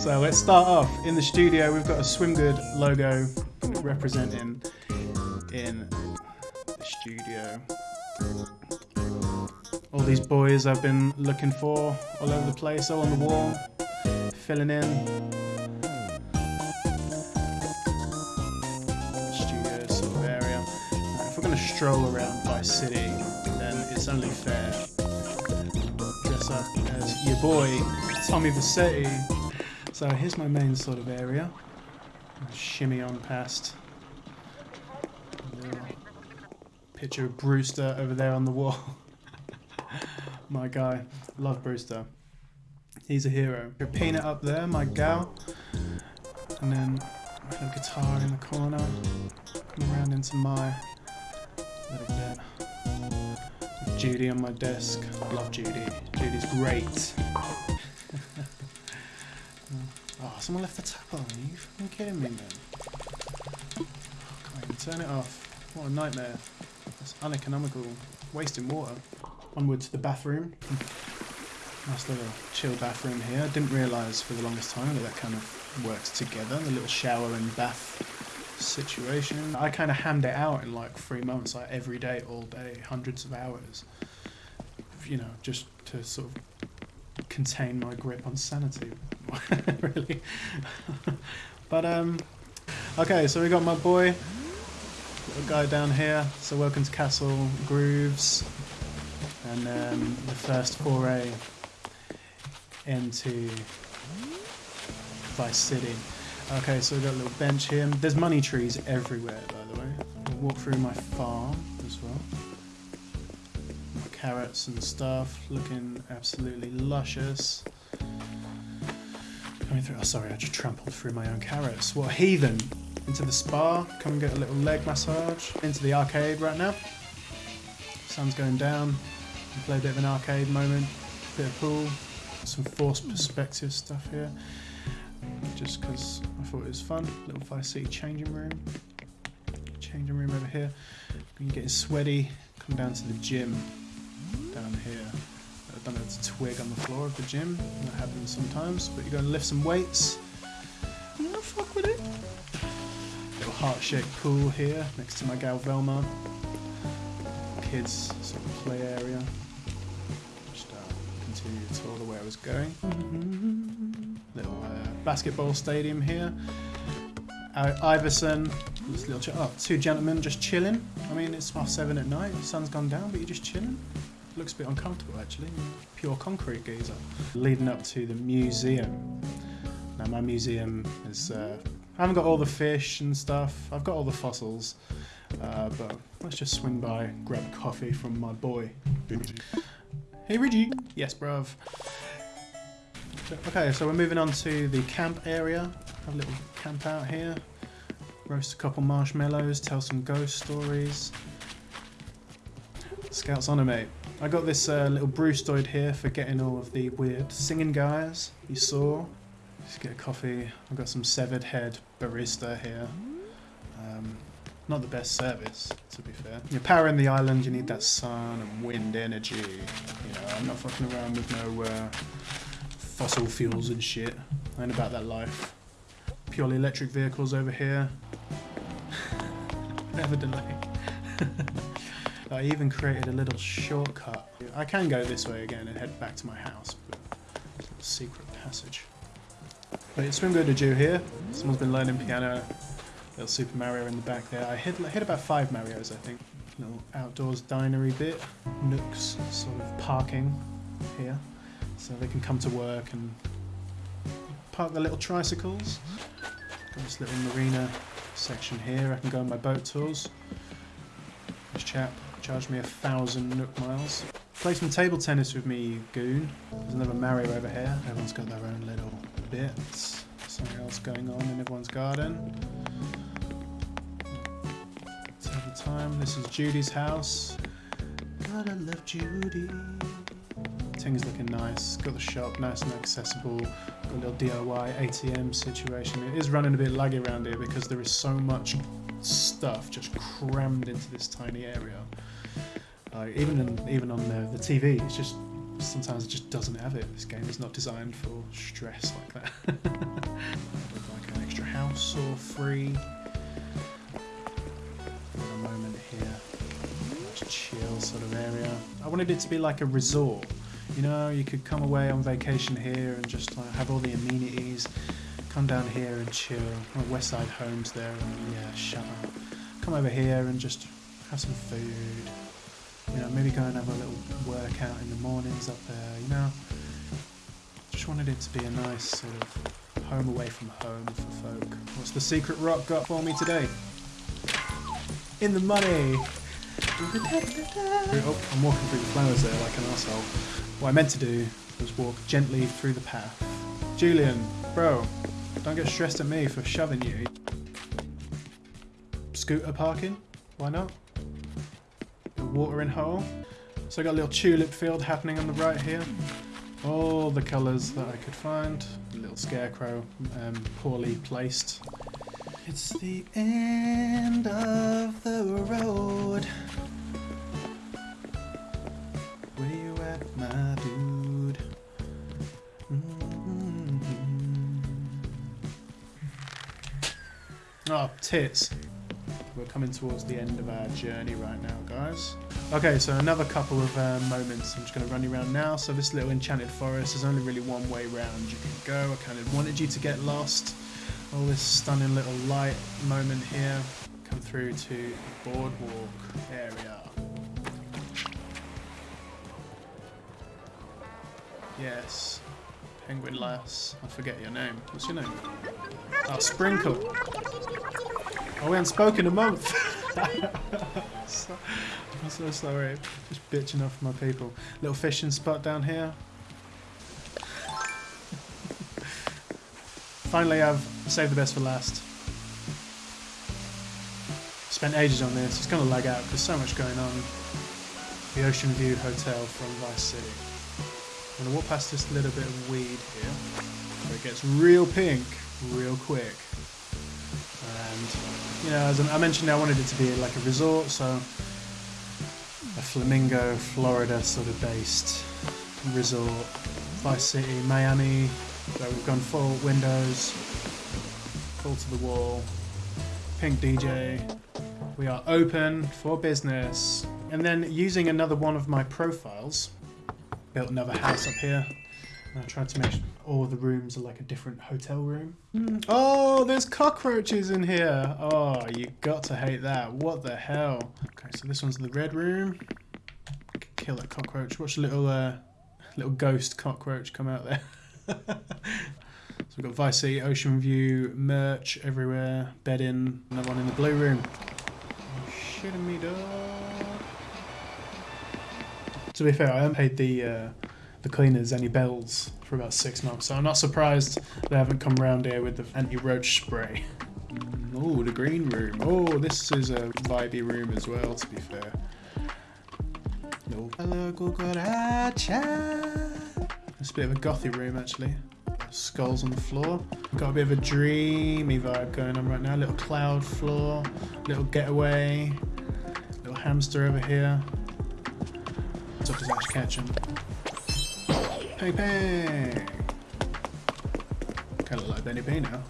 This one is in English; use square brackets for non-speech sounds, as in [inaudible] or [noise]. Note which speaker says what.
Speaker 1: So let's start off. In the studio, we've got a Swim Good logo representing in the studio. All these boys I've been looking for all over the place, all on the wall, filling in. Studio sort of area. If we're going to stroll around by City, then it's only fair. Dress up as your boy, Tommy Vercetti. So here's my main sort of area. Shimmy on past. Picture of Brewster over there on the wall. [laughs] my guy. Love Brewster. He's a hero. Peanut up there, my gal. And then my little guitar in the corner. Come around into my little bit. Judy on my desk. Love Judy. Judy's great. Someone left the tap on. Are you fucking kidding me, man? Can't even turn it off. What a nightmare. That's uneconomical. Wasting water. Onward to the bathroom. Nice little chill bathroom here. I didn't realise for the longest time that that kind of works together. The little shower and bath situation. I kind of hammed it out in like three months, like every day, all day, hundreds of hours. You know, just to sort of contain my grip on sanity, [laughs] really. but um, okay, so we got my boy, little guy down here. So welcome to Castle Grooves, and um, the first foray into Vice City. Okay, so we've got a little bench here. There's money trees everywhere, by the way. We'll walk through my farm as well. My carrots and stuff, looking absolutely luscious. Coming through. Oh, sorry, I just trampled through my own carrots. What heathen! Into the spa. Come and get a little leg massage. Into the arcade right now. Sun's going down. Play a bit of an arcade moment. Bit of pool. Some forced perspective stuff here just because I thought it was fun. Little Vice City changing room. Changing room over here. You're getting sweaty, come down to the gym down here. I don't know, it's a twig on the floor of the gym. That happens sometimes, but you're going to lift some weights. I'm gonna fuck with it. Little heart-shaped pool here next to my gal Velma. Kids sort of play area. Just uh, continue to tour the way I was going little uh, basketball stadium here. Uh, Iverson, this little ch- oh, two gentlemen just chilling. I mean, it's half seven at night. The sun's gone down, but you're just chilling. Looks a bit uncomfortable actually. Pure concrete geezer. Leading up to the museum. Now my museum is. Uh, I haven't got all the fish and stuff. I've got all the fossils. Uh, but let's just swing by, grab coffee from my boy. Hey Reggie. Yes, bruv. Okay, so we're moving on to the camp area. Have a little camp out here. Roast a couple marshmallows, tell some ghost stories. Scouts honor, mate. I got this uh, little Brewstoid here for getting all of the weird singing guys you saw. Just get a coffee. I've got some severed head barista here. Um, not the best service, to be fair. You're powering the island, you need that sun and wind energy. You know, I'm not fucking around with no uh, fossil fuels and shit. I ain't about that life. Purely electric vehicles over here. [laughs] Never delay. [laughs] I even created a little shortcut. I can go this way again and head back to my house, secret passage. But it's Swim Good to do here. Someone's been learning piano. Little Super Mario in the back there. I hit, hit about five Marios, I think. Little outdoors dinery bit. Nooks, sort of parking here so they can come to work and park their little tricycles. Got this little marina section here. I can go on my boat tours. This chap charged me a thousand Nook miles. Play some table tennis with me, goon. There's another Mario over here. Everyone's got their own little bits. Something else going on in everyone's garden. Table time. This is Judy's house. Gotta love Judy. Things looking nice. Got the shop nice and accessible. Got a little DIY ATM situation. It is running a bit laggy around here because there is so much stuff just crammed into this tiny area. Uh, even in, even on the, the TV, it's just sometimes it just doesn't have it. This game is not designed for stress like that. [laughs] dinosaur free. A moment here. Much chill sort of area. I wanted it to be like a resort. You know, you could come away on vacation here and just like, have all the amenities. Come down here and chill. Oh, West Side Homes there. And, yeah, shut up. Come over here and just have some food. You know, maybe go and have a little workout in the mornings up there. You know, just wanted it to be a nice sort of home away from home for folk. What's the secret rock got for me today? In the money. [laughs] Oh, I'm walking through the flowers there like an asshole. What I meant to do was walk gently through the path. Julian, bro, don't get stressed at me for shoving you. Scooter parking? Why not? Watering hole. So I got a little tulip field happening on the right here. All the colours that I could find. A little scarecrow, um, poorly placed. It's the end of the road. Where you at, my dude? Mm-hmm. Oh, tits. We're coming towards the end of our journey right now, guys. Okay, so another couple of uh, moments. I'm just going to run you around now. So this little enchanted forest, there's only really one way round you can go. I kind of wanted you to get lost. All this stunning little light moment here. Come through to boardwalk area. Yes. Penguin Lass. I forget your name. What's your name? Oh, Sprinkle. Oh, we haven't spoken in a month. so, [laughs] I'm so sorry. Just bitching off my people. Little fishing spot down here. Finally, I've saved the best for last. Spent ages on this. It's going to lag out. There's so much going on. The Ocean View Hotel from Vice City. I'm going to walk past this little bit of weed here. Where it gets real pink real quick. And, you know, as I mentioned, I wanted it to be like a resort, so a Flamingo, Florida sort of based resort. Vice City, Miami, where we've gone full windows, full to the wall, pink DJ. We are open for business. And then using another one of my profiles, built another house up here. And I tried to make all the rooms are like a different hotel room. Oh, there's cockroaches in here. Oh, you got to hate that. What the hell? Okay, so this one's the red room. Kill that cockroach. Watch a little, uh, little ghost cockroach come out there. [laughs] so we've got Vice City, Ocean View, merch everywhere, bed in, another one in the blue room. Oh, shitting me, dog. To be fair, I haven't paid the uh, the cleaners any bells for about six months, so I'm not surprised they haven't come around here with the anti-roach spray. Oh, the green room. Oh, this is a vibey room as well, to be fair. No. Hello, cucaracha. It's a bit of a gothy room, actually. Skulls on the floor. Got a bit of a dreamy vibe going on right now. Little cloud floor, little getaway, little hamster over here. What's up, Ketchum? Hey, bang! Kind of like Benny Bane now.